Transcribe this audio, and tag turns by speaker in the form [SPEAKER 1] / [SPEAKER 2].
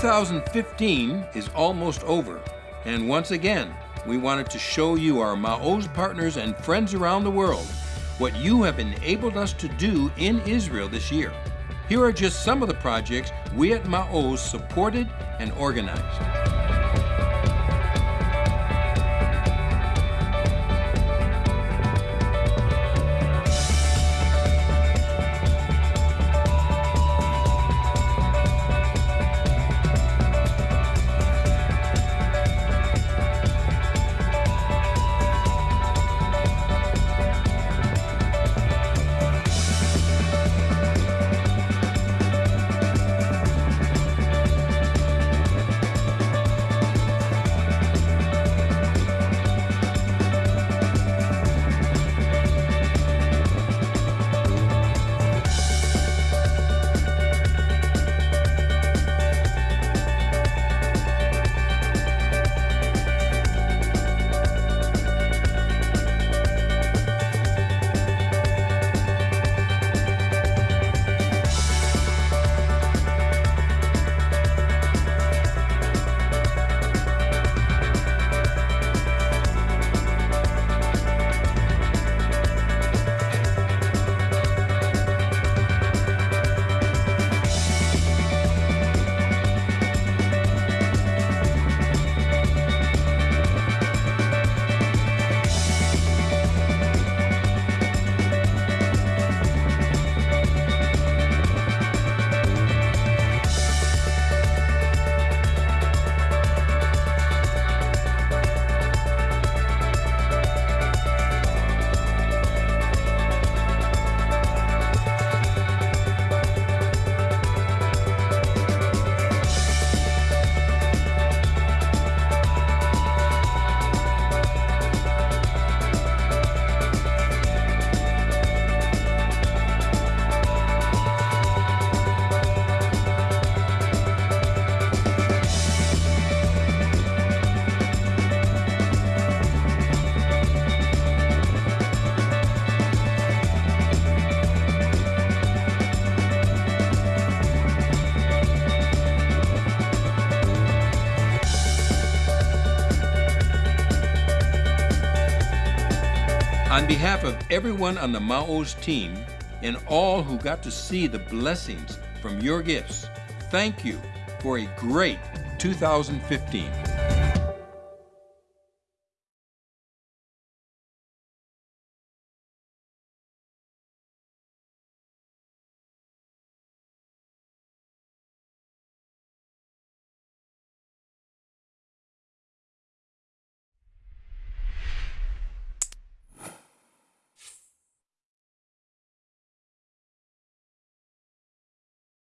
[SPEAKER 1] 2015 is almost over, and once again, we wanted to show you our Ma'oz partners and friends around the world what you have enabled us to do in Israel this year. Here are just some of the projects we at Ma'oz supported and organized. On behalf of everyone on the Ma'oz team and all who got to see the blessings from your gifts, thank you for a great 2015.